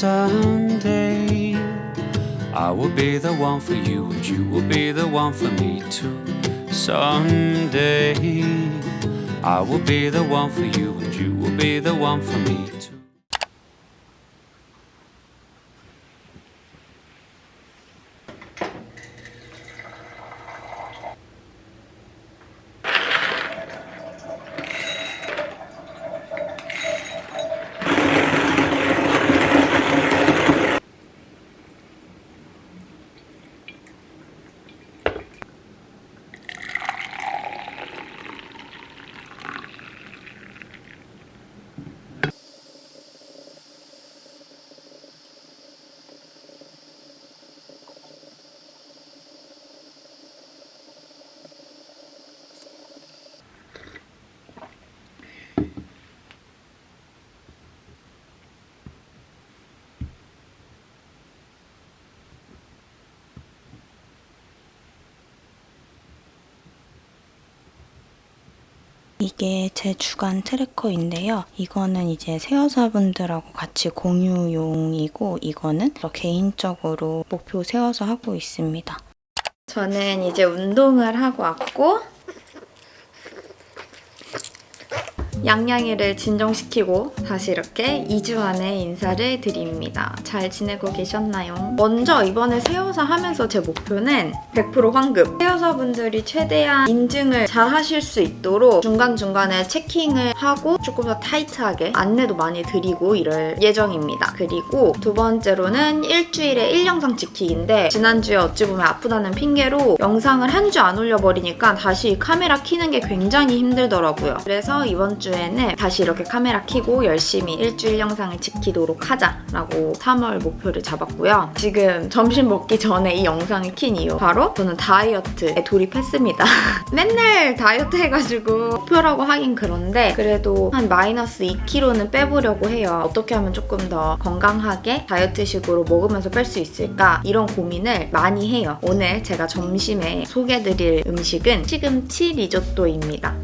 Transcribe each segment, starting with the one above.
someday I will be the one for you and you will be the one for me too. Someday I will be the one for you and you will be the one for me too. 이게 제 주간 tracker인데요. 이거는 이제 새여사분들하고 같이 공유용이고 이거는 저 개인적으로 목표 세워서 하고 있습니다. 저는 이제 운동을 하고 왔고 양양이를 진정시키고 다시 이렇게 2주 만에 인사를 드립니다. 잘 지내고 계셨나요? 먼저 이번에 새여사 하면서 제 목표는 100% 환급! 새여사분들이 최대한 인증을 잘 하실 수 있도록 중간중간에 checking을 하고 조금 더 타이트하게 안내도 많이 드리고 이럴 예정입니다. 그리고 두 번째로는 일주일에 1영상 찍기인데 지난주에 어찌 보면 아프다는 핑계로 영상을 한 주 안 올려버리니까 다시 카메라 키는 게 굉장히 힘들더라고요. 그래서 이번 주 주에는 다시 이렇게 카메라 켜고 열심히 일주일 영상을 지키도록 하자라고 3월 목표를 잡았고요. 지금 점심 먹기 전에 이 영상을 킨 이유 바로 저는 다이어트에 돌입했습니다. 맨날 다이어트 해가지고 목표라고 하긴 그런데 그래도 한 마이너스 2kg는 빼보려고 해요. 어떻게 하면 조금 더 건강하게 다이어트식으로 먹으면서 뺄 수 있을까 이런 고민을 많이 해요. 오늘 제가 점심에 소개해드릴 음식은 시금치 리조또입니다.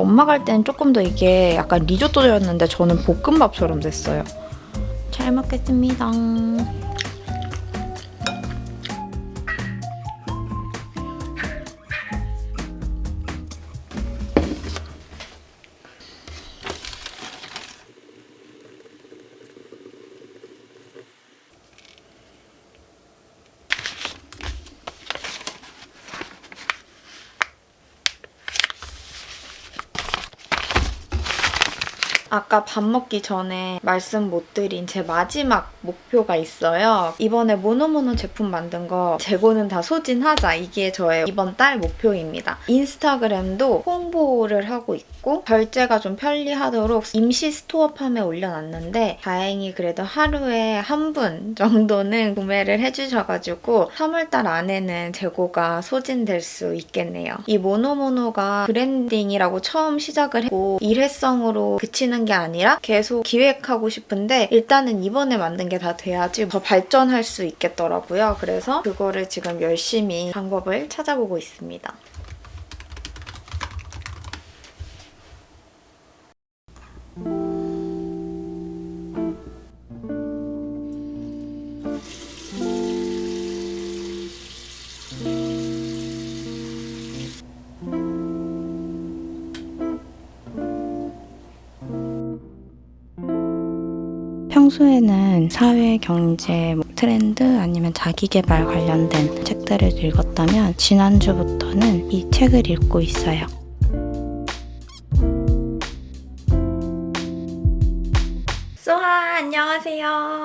엄마 갈 때는 조금 더 이게 약간 리조또였는데 저는 볶음밥처럼 됐어요. 잘 먹겠습니다. 아까 밥 먹기 전에 말씀 못 드린 제 마지막 목표가 있어요. 이번에 모노모노 제품 만든 거 재고는 다 소진하자. 이게 저의 이번 달 목표입니다. 인스타그램도 홍보를 하고 있고 결제가 좀 편리하도록 임시 Store Farm에 올려놨는데 다행히 그래도 하루에 한 분 정도는 구매를 해주셔가지고 3월달 안에는 재고가 소진될 수 있겠네요. 이 모노모노가 branding이라고 처음 시작을 했고 일회성으로 그치는 게 아니라 계속 기획하고 싶은데 일단은 이번에 만든 게 다 돼야지 더 발전할 수 있겠더라고요. 그래서 그거를 지금 열심히 방법을 찾아보고 있습니다. 평소에는 사회, 경제, 뭐 트렌드 아니면 자기개발 관련된 책들을 읽었다면 지난주부터는 이 책을 읽고 있어요. 소하 안녕하세요.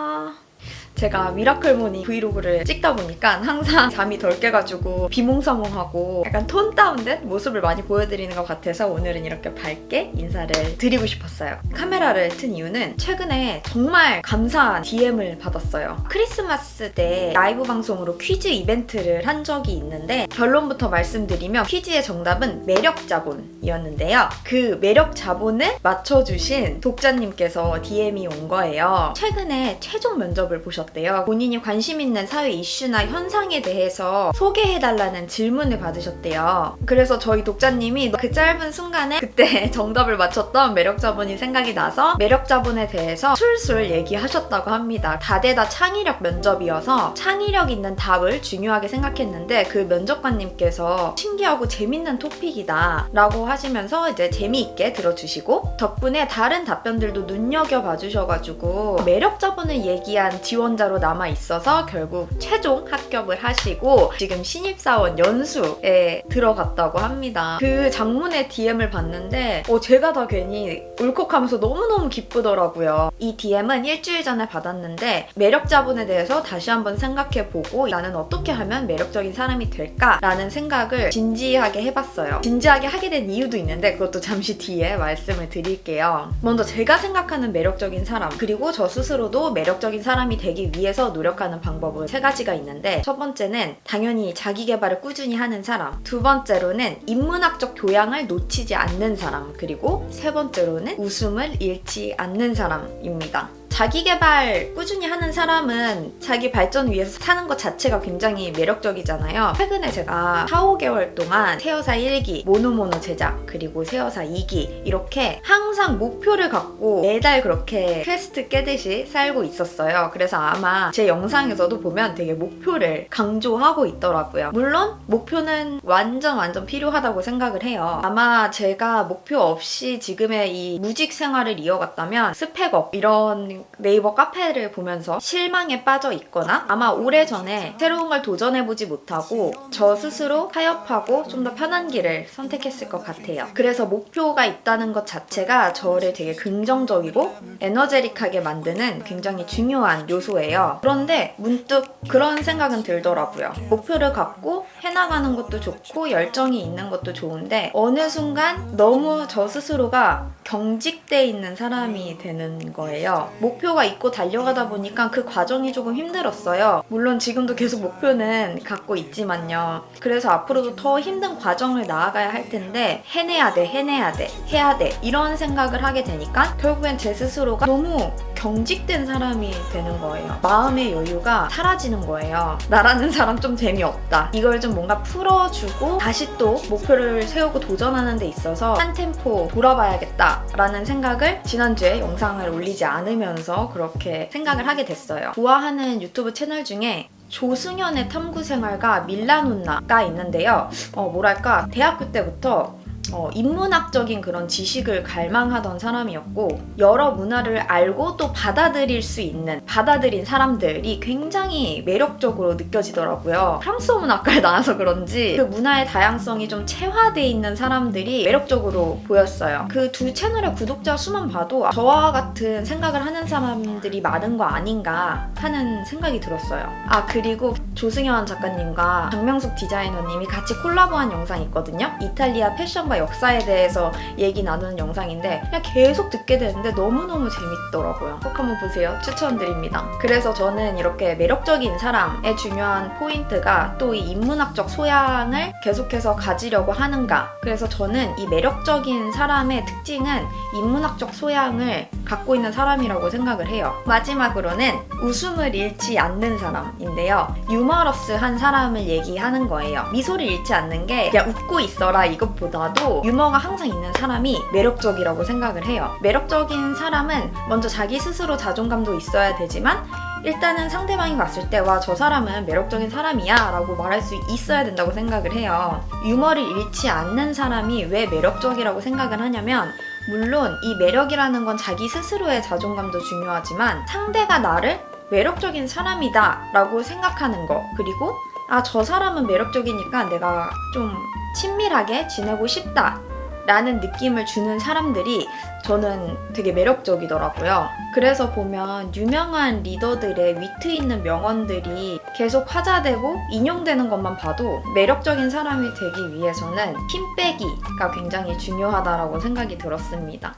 제가 miracle morning 브이로그를 찍다 보니까 항상 잠이 덜 깨가지고 비몽사몽하고 약간 tone down된 모습을 많이 보여드리는 것 같아서 오늘은 이렇게 밝게 인사를 드리고 싶었어요. 카메라를 튼 이유는 최근에 정말 감사한 DM을 받았어요. 크리스마스 때 라이브 방송으로 퀴즈 이벤트를 한 적이 있는데 결론부터 말씀드리면 퀴즈의 정답은 매력 자본이었는데요. 그 매력 자본을 맞춰주신 독자님께서 DM이 온 거예요. 최근에 최종 면접을 보셨 대요. 본인이 관심 있는 사회 이슈나 현상에 대해서 소개해달라는 질문을 받으셨대요. 그래서 저희 독자님이 그 짧은 순간에 그때 정답을 맞췄던 매력 자본이 생각이 나서 매력 자본에 대해서 술술 얘기하셨다고 합니다. 다대다 창의력 면접이어서 창의력 있는 답을 중요하게 생각했는데 그 면접관님께서 신기하고 재밌는 토픽이다 라고 하시면서 이제 재미있게 들어주시고 덕분에 다른 답변들도 눈여겨봐 주셔가지고 매력 자본을 얘기한 지원 자로 남아 있어서 결국 최종 합격을 하시고 지금 신입사원 연수에 들어갔다고 합니다. 그 장문의 DM을 봤는데 어, 제가 다 괜히 울컥하면서 너무너무 기쁘더라고요. 이 DM은 일주일 전에 받았는데 매력 자본에 대해서 다시 한번 생각해보고 나는 어떻게 하면 매력적인 사람이 될까 라는 생각을 진지하게 해봤어요. 진지하게 하게 된 이유도 있는데 그것도 잠시 뒤에 말씀을 드릴게요. 먼저 제가 생각하는 매력적인 사람 그리고 저 스스로도 매력적인 사람이 되기 위해서 노력하는 방법은 세 가지가 있는데 첫 번째는 당연히 자기 개발을 꾸준히 하는 사람 두 번째로는 인문학적 교양을 놓치지 않는 사람 그리고 세 번째로는 웃음을 잃지 않는 사람입니다. 자기 개발 꾸준히 하는 사람은 자기 발전 위해서 사는 것 자체가 굉장히 매력적이잖아요. 최근에 제가 4, 5개월 동안 새여사 1기, 모노모노 제작, 그리고 새여사 2기 이렇게 항상 목표를 갖고 매달 그렇게 퀘스트 깨듯이 살고 있었어요. 그래서 아마 제 영상에서도 보면 되게 목표를 강조하고 있더라고요. 물론 목표는 완전 완전 필요하다고 생각을 해요. 아마 제가 목표 없이 지금의 이 무직 생활을 이어갔다면 스펙업 이런 네이버 카페를 보면서 실망에 빠져 있거나 아마 오래전에 새로운 걸 도전해보지 못하고 저 스스로 타협하고 좀 더 편한 길을 선택했을 것 같아요. 그래서 목표가 있다는 것 자체가 저를 되게 긍정적이고 에너제릭하게 만드는 굉장히 중요한 요소예요. 그런데 문득 그런 생각은 들더라고요. 목표를 갖고 해나가는 것도 좋고 열정이 있는 것도 좋은데 어느 순간 너무 저 스스로가 경직돼 있는 사람이 되는 거예요. 목표가 있고 달려가다 보니까 그 과정이 조금 힘들었어요. 물론 지금도 계속 목표는 갖고 있지만요. 그래서 앞으로도 더 힘든 과정을 나아가야 할 텐데 해내야 돼, 해내야 돼, 해야 돼 이런 생각을 하게 되니까 결국엔 제 스스로가 너무 경직된 사람이 되는 거예요. 마음의 여유가 사라지는 거예요. 나라는 사람 좀 재미없다. 이걸 좀 뭔가 풀어주고 다시 또 목표를 세우고 도전하는 데 있어서 한 템포 돌아봐야겠다 라는 생각을 지난주에 영상을 올리지 않으면서 그렇게 생각을 하게 됐어요. 좋아하는 유튜브 채널 중에 조승연의 탐구생활과 밀라논나가 있는데요. 어, 뭐랄까 대학교 때부터 어, 인문학적인 그런 지식을 갈망하던 사람이었고 여러 문화를 알고 또 받아들일 수 있는 받아들인 사람들이 굉장히 매력적으로 느껴지더라고요. 프랑스어 문학과에 나와서 그런지 그 문화의 다양성이 좀 체화돼 있는 사람들이 매력적으로 보였어요. 그 두 채널의 구독자 수만 봐도 저와 같은 생각을 하는 사람들이 많은 거 아닌가 하는 생각이 들었어요. 아 그리고 조승현 작가님과 박명숙 디자이너님이 같이 콜라보한 영상이 있거든요. 이탈리아 패션과 역사에 대해서 얘기 나누는 영상인데 그냥 계속 듣게 되는데 너무너무 재밌더라고요. 꼭 한번 보세요. 추천드립니다. 그래서 저는 이렇게 매력적인 사람의 중요한 포인트가 또 이 인문학적 소양을 계속해서 가지려고 하는가. 그래서 저는 이 매력적인 사람의 특징은 인문학적 소양을 갖고 있는 사람이라고 생각을 해요. 마지막으로는 웃음을 잃지 않는 사람인데요. 유머러스한 사람을 얘기하는 거예요. 미소를 잃지 않는 게 그냥 웃고 있어라 이것보다도 유머가 항상 있는 사람이 매력적이라고 생각을 해요. 매력적인 사람은 먼저 자기 스스로 자존감도 있어야 되지만 일단은 상대방이 봤을 때 와 저 사람은 매력적인 사람이야 라고 말할 수 있어야 된다고 생각을 해요. 유머를 잃지 않는 사람이 왜 매력적이라고 생각을 하냐면 물론 이 매력이라는 건 자기 스스로의 자존감도 중요하지만 상대가 나를 매력적인 사람이다 라고 생각하는 거 그리고 아 저 사람은 매력적이니까 내가 좀 친밀하게 지내고 싶다 라는 느낌을 주는 사람들이 저는 되게 매력적이더라고요. 그래서 보면 유명한 리더들의 위트 있는 명언들이 계속 화자되고 인용되는 것만 봐도 매력적인 사람이 되기 위해서는 힘 빼기가 굉장히 중요하다라고 생각이 들었습니다.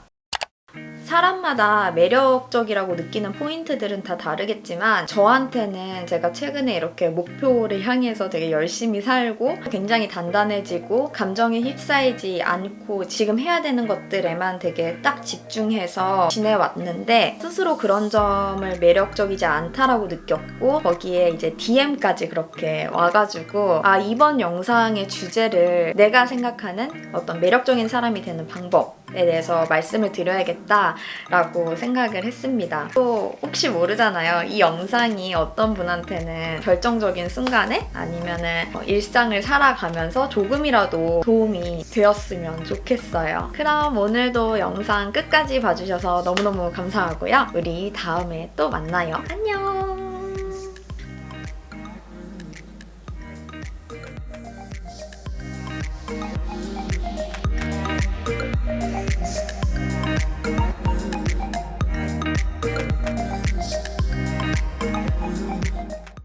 사람마다 매력적이라고 느끼는 포인트들은 다 다르겠지만 저한테는 제가 최근에 이렇게 목표를 향해서 되게 열심히 살고 굉장히 단단해지고 감정에 휩싸이지 않고 지금 해야 되는 것들에만 되게 딱 집중해서 지내왔는데 스스로 그런 점을 매력적이지 않다라고 느꼈고 거기에 이제 DM까지 그렇게 와가지고 아 이번 영상의 주제를 내가 생각하는 어떤 매력적인 사람이 되는 방법 에 대해서 말씀을 드려야겠다 라고 생각을 했습니다. 또 혹시 모르잖아요. 이 영상이 어떤 분한테는 결정적인 순간에 아니면은 어, 일상을 살아가면서 조금이라도 도움이 되었으면 좋겠어요. 그럼 오늘도 영상 끝까지 봐주셔서 너무너무 감사하고요. 우리 다음에 또 만나요. 안녕!